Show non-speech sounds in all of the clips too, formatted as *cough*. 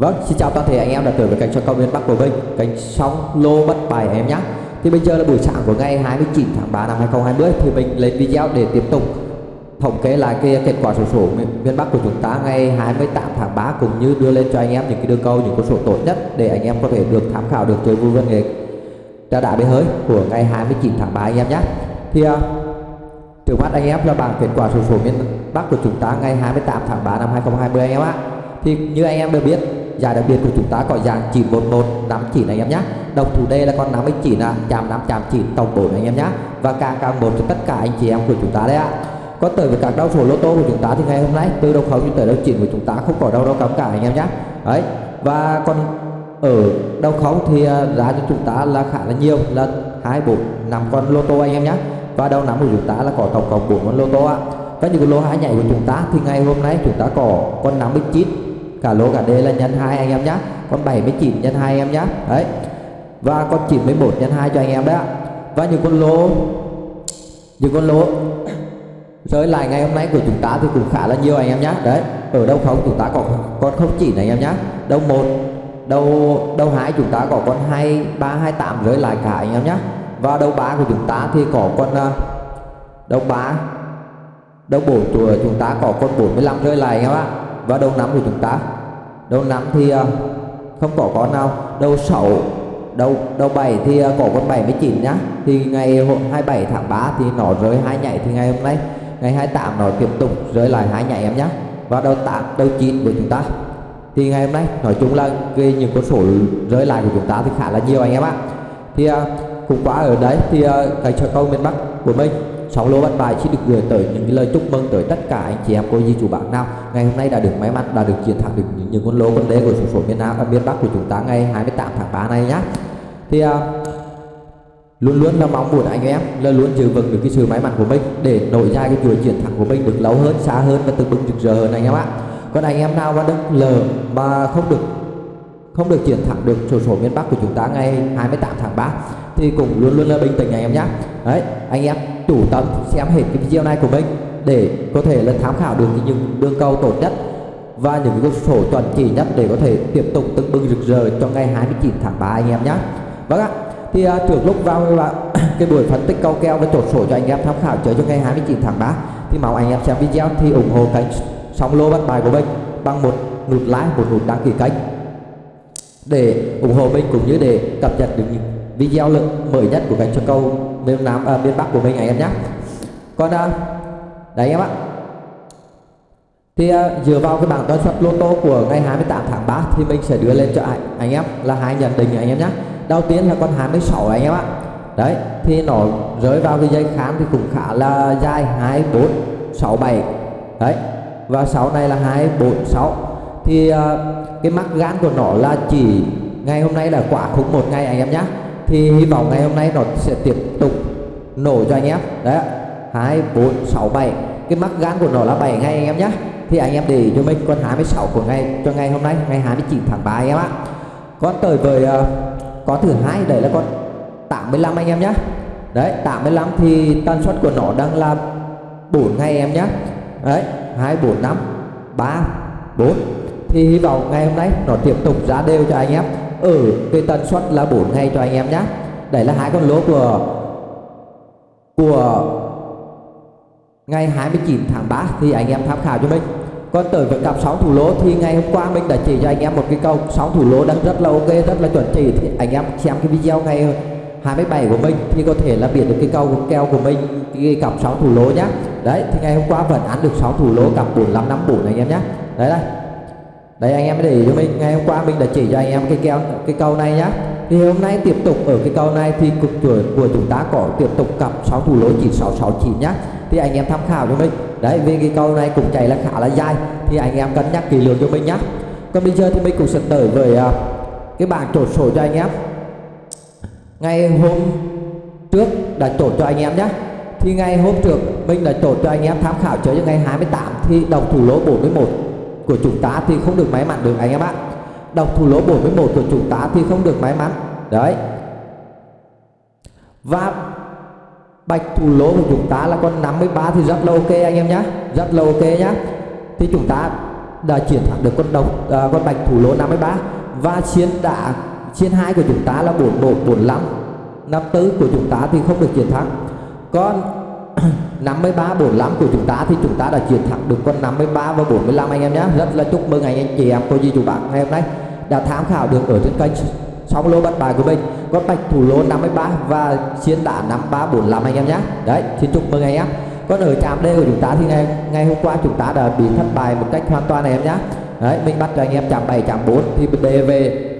Vâng, xin chào toàn thể anh em đã tới với kênh cho công viên Bắc của Vinh, Kênh sóng lô bất bài em nhé. Thì bây giờ là buổi sáng của ngày 29 tháng 3 năm 2020 Thì mình lên video để tiếp tục thống kê lại cái kết quả sổ số miền Bắc của chúng ta ngày 28 tháng 3 Cũng như đưa lên cho anh em những cái đường câu, những con số tốt nhất Để anh em có thể được tham khảo được chơi vui văn nghệ trà đá bể hơi của ngày 29 tháng 3 anh em nhé. Thì uh, trước mắt anh em là bảng kết quả sổ số miền Bắc của chúng ta ngày 28 tháng 3 năm 2020 anh em ạ. Thì như anh em đều biết giải đặc biệt của chúng ta có dạng 911 5 anh em nhé đồng thủ D là con 59 à, chạm 5 chạm chỉ tổng 4 anh em nhé và càng càng một cho tất cả anh chị em của chúng ta đấy ạ. Có tới với các đau số lô tô của chúng ta thì ngày hôm nay từ đầu khấu cho tới đầu chỉnh của chúng ta không có đâu đâu cấm cả anh em nhé đấy và còn ở đầu khấu thì à, giá cho chúng ta là khá là nhiều là hai bốn năm con lô tô anh em nhé và đầu năm của chúng ta là có tổng cộng 4 con lô tô ạ. Và những lô hai nhảy của chúng ta thì ngày hôm nay chúng ta có con 59 cả lô cả đề là nhân 2 anh em nhé con 79 nhân 2 anh em nhé đấy. Và con 91 nhân 2 cho anh em đấy ạ. Và những con lô, những con lô *coughs* rơi lại ngày hôm nay của chúng ta thì cũng khá là nhiều anh em nhé đấy. Ở đâu không? Chúng ta có con không chỉ này anh em nhé đâu một đầu đầu hai chúng ta có con hai, ba, hai, tám rơi lại cả anh em nhé và đầu ba của chúng ta thì có con à, đầu ba đầu bốn của chúng ta có con 45 rơi lại anh em ạ. Và đầu năm của chúng ta? Đầu năm thì ờ, không có con nào. Đầu 6 đầu đầu 7 thì ờ, có con 79 nhá. Thì ngày 27 tháng 3 thì nó rơi hai nhảy thì ngày hôm nay, ngày 28 nó tiếp tục rơi lại hai nhảy em nhá. Và đầu 8 đầu 9 của chúng ta. Thì ngày hôm nay, nói chung là cái những con số rơi lại của chúng ta thì khá là nhiều anh em ạ. Thì ờ, cũng quá ở đấy thì cái cho câu miền Bắc của mình sóng lô bát bài xin được gửi tới những cái lời chúc mừng tới tất cả anh chị em cô dì chủ bạn nào. Ngày hôm nay đã được may mắn đã được chiến thắng được những, những con lô con đế của số số miền Nam và miền Bắc của chúng ta ngày 28 tháng 3 này nhé thì uh, luôn luôn là mong muốn anh em là luôn giữ vững được cái sự may mắn của mình để nổi ra cái chuỗi chiến thắng của mình được lâu hơn xa hơn và từng bước rực rỡ hơn anh em ạ. Còn anh em nào mà đứng lờ mà không được không được chiến thắng được số số miền Bắc của chúng ta ngày 28 tháng 3 thì cũng luôn luôn là bình tĩnh anh em nhé đấy anh em chủ tâm xem hết cái video này của mình để có thể là tham khảo được những đường cầu tốt nhất và những cái sổ chuẩn chỉ nhất để có thể tiếp tục tưng bừng rực rỡ cho ngày 29 tháng 3 anh em nhé vâng ạ thì uh, trước lúc vào là *coughs* cái buổi phân tích câu keo và chốt sổ cho anh em tham khảo chơi cho ngày 29 tháng 3 thì mong anh em xem video thì ủng hộ kênh sóng lô bắt bài của mình bằng một nút like một nút đăng ký kênh để ủng hộ mình cũng như để cập nhật được những video lượng mới nhất của kênh cho câu miền Nam à, miền Bắc của mình anh em nhé. Còn à, đấy anh em ạ. Thì à, dựa vào cái bảng toán suất lô tô của ngày 28 tháng 3 thì mình sẽ đưa lên cho anh, anh em là hai nhận định anh em nhé. Đầu tiên là con 26 anh em ạ. Đấy thì nó rơi vào cái dây khám thì cũng khá là dài 2 4 6 7 đấy và 6 này là 2 4 6 thì à, cái mắc gan của nó là chỉ ngày hôm nay là quả khủng một ngày anh em nhé thì hy vọng ngày hôm nay nó sẽ tiếp tục nổ cho anh em. Đấy hai bốn sáu bảy. Cái mắc gan của nó là 7 ngày anh em nhé thì anh em để cho mình con 26 của ngày cho ngày hôm nay ngày 29 tháng 3 anh em ạ. Con tới với uh, con thứ hai đấy là con 85 anh em nhé đấy 85 thì tần suất của nó đang là 4 ngày em nhé đấy 2 4 5 3 4 thì hy vọng ngày hôm nay nó tiếp tục ra đều cho anh em ở cái tần suất là 4 ngày cho anh em nhé đây là hai con lỗ của của ngày 29 tháng 3 thì anh em tham khảo cho mình. Còn tới với cặp sóng thủ lỗ thì ngày hôm qua mình đã chỉ cho anh em một cái câu. Sóng thủ lỗ đang rất là ok, rất là chuẩn chỉ. Thì anh em xem cái video ngày 27 của mình thì có thể là biết được cái câu keo của mình, cái cặp sóng thủ lỗ nhá. Đấy, thì ngày hôm qua vẫn ăn được sóng thủ lỗ, cặp 4554 anh em nhé đấy đây đây anh em để cho mình. Ngày hôm qua mình đã chỉ cho anh em cái keo cái câu này nhá. Thì hôm nay tiếp tục ở cái câu này thì cục tuổi của chúng ta có tiếp tục cặp 6 thủ lối chỉ 669 nhá. Thì anh em tham khảo cho mình. Đấy vì cái câu này cũng chạy là khá là dài. Thì anh em cân nhắc kỹ lưỡng cho mình nhá. Còn bây giờ thì mình cũng sẽ tới với uh, cái bảng chốt sổ cho anh em. Ngày hôm trước đã chốt cho anh em nhé thì ngày hôm trước mình đã chốt cho anh em tham khảo chơi cho ngày 28 thì đồng thủ lỗ 41 của chúng ta thì không được may mắn được anh em ạ. Độc thủ lỗ 41 của chúng ta thì không được may mắn. Đấy. Và bạch thủ lỗ của chúng ta là con 53 thì rất là ok anh em nhé rất là ok nhá. Thì chúng ta đã chiến thắng được con độc à, con bạch thủ lỗ 53 và chiến đã chiến hai của chúng ta là 41 45 54 của chúng ta thì không được chiến thắng. Con 53 45 của chúng ta thì chúng ta đã chiến thắng được con 53 và 45 anh em nhé. Rất là chúc mừng anh anh chị em cô dì chú bác ngày hôm nay đã tham khảo được ở trên kênh song lô bắt bài của mình. Có bạch thủ lô 53 và chiến đà 53, 45 anh em nhé. Đấy xin chúc mừng anh em. Còn ở trạm D của chúng ta thì ngày ngày hôm qua chúng ta đã bị thất bại một cách hoàn toàn này em nhé. Đấy mình bắt cho anh em chạm 7 chạm 4 thì đề về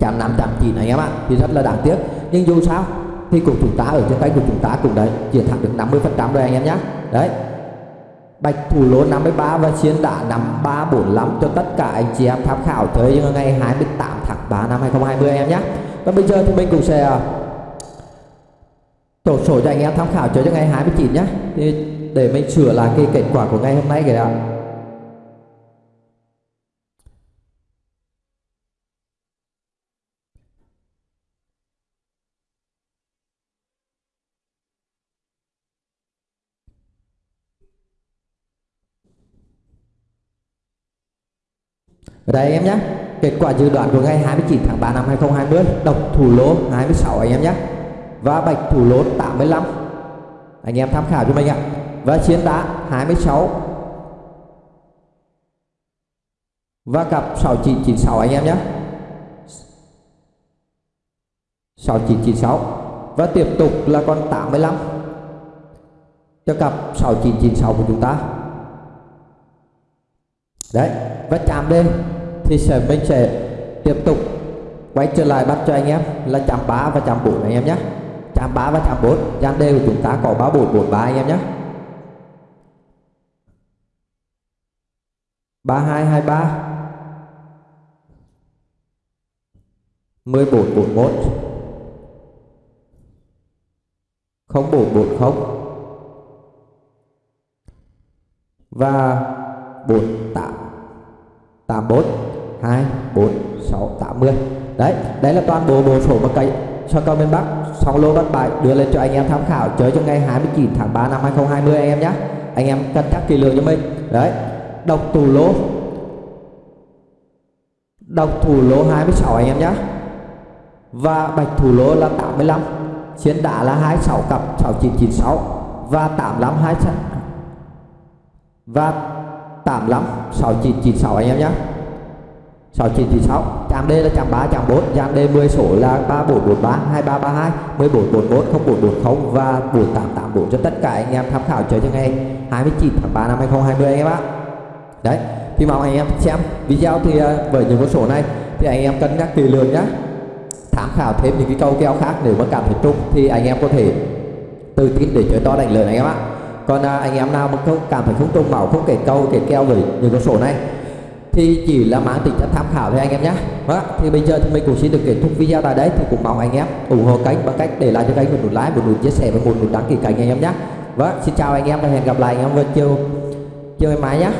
chạm 5 chạm 9 anh em ạ. Thì rất là đáng tiếc. Nhưng dù sao thì của chúng ta ở trên tay của chúng ta cũng đấy, chiến thắng được 50 phần trăm rồi anh em nhé đấy. Bạch thủ lô 53 và chiến đã nằm 345 cho tất cả anh chị em tham khảo chơi ngày 28 tháng 3 năm 2020 em nhé còn bây giờ thì mình cũng sẽ à, tổ sổ cho anh em tham khảo chơi cho ngày 29 nhé thì để mình sửa lại cái kết quả của ngày hôm nay kìa Ở đây em nhé. Kết quả dự đoán của ngày 29 tháng 3 năm 2020 Độc thủ lô 26 anh em nhé. Và bạch thủ lô 85 Anh em tham khảo cho mình ạ. Và chiến đá 26 Và cặp 6996 anh em nhé. 6996 Và tiếp tục là con 85 Cho cặp 6996 của chúng ta. Đấy, Và chạm lên thì sẽ mình sẽ tiếp tục quay trở lại bắt cho anh em là chạm 3 và chạm 4 anh em nhé. Chạm 3 và chạm 4 gian đề của chúng ta có ba bốn bốn ba anh em nhé. Ba hai hai ba. Mười bốn bốn một. Không bốn bốn không. Và bốn, tám. Tám bốn. 2 4 6 80 đấy đấy là toàn bộ bộ sổ mà cây cho cầu miền Bắc song lô bắt bài đưa lên cho anh em tham khảo, chơi cho ngày 29 tháng 3 năm 2020 anh em nhé anh em cân nhắc kỳ lượng cho mình. Đấy độc thủ lô. Độc thủ lô 26 anh em nhé và bạch thủ lô là 85 chiến đá là 26 cặp 6996 và 85 26 và 85 6996 anh em nhé 6996 Trạm D là trạm 3 trạm 4 Trạm D 10 số là 3443 2332 1441 0440 và 4884 cho tất cả anh em tham khảo chơi cho ngày 29 tháng 3 năm 2020 anh em ạ. Đấy thì mong anh em xem video thì ờ, với những con số này thì anh em cân nhắc kỳ lường nhé tham khảo thêm những cái câu keo khác nếu mà cảm thấy trúng thì anh em có thể tự tin để chơi to đánh lớn anh em ạ. Còn à, anh em nào mà không cảm thấy không trúng máu không kể câu kể keo với những con số này thì chỉ là mang tính chất tham khảo thôi anh em nhé. Vâng Đó, thì bây giờ thì mình cũng xin được kết thúc video tại đây. Thì cũng mong anh em ủng hộ kênh bằng cách để lại cho kênh một nút like một nút chia sẻ và một nút đăng ký kênh anh em nhé. Vâng xin chào anh em và hẹn gặp lại anh em vào chiều chiều ngày mai nhé.